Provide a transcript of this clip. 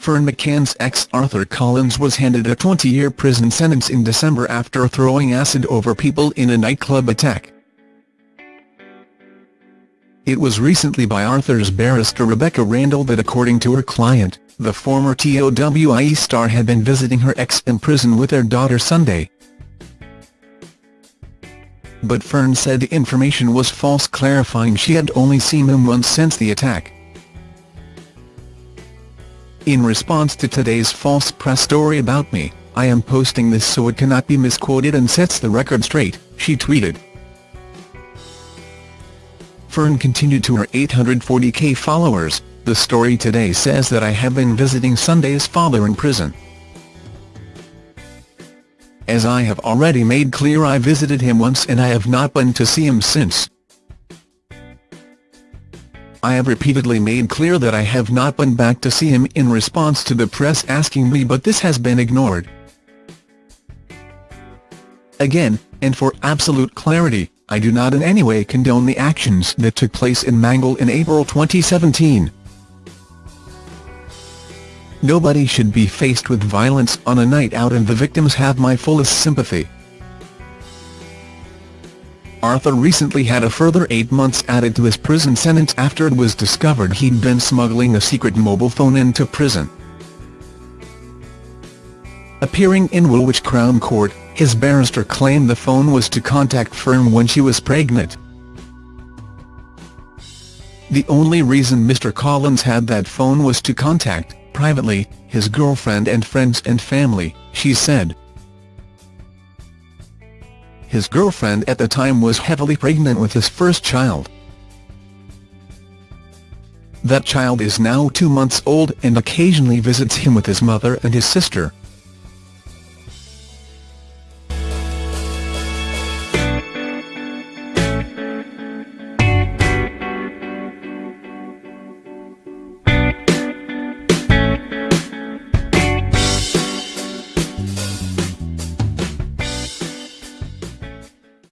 Ferne McCann's ex Arthur Collins was handed a 20-year prison sentence in December after throwing acid over people in a nightclub attack. It was recently by Arthur's barrister Rebecca Randall that according to her client, the former TOWIE star had been visiting her ex in prison with their daughter Sunday. But Ferne said the information was false clarifying she had only seen him once since the attack. In response to today's false press story about me, I am posting this so it cannot be misquoted and sets the record straight, she tweeted. Ferne continued to her 840k followers, the story today says that I have been visiting Sunday's father in prison. As I have already made clear I visited him once and I have not been to see him since. I have repeatedly made clear that I have not been back to see him in response to the press asking me but this has been ignored. Again, and for absolute clarity, I do not in any way condone the actions that took place in Mangle in April 2017. Nobody should be faced with violence on a night out and the victims have my fullest sympathy. Arthur recently had a further eight months added to his prison sentence after it was discovered he'd been smuggling a secret mobile phone into prison. Appearing in Woolwich Crown Court, his barrister claimed the phone was to contact Ferne when she was pregnant. The only reason Mr Collins had that phone was to contact, privately, his girlfriend and friends and family, she said. His girlfriend at the time was heavily pregnant with his first child. That child is now two months old and occasionally visits him with his mother and his sister,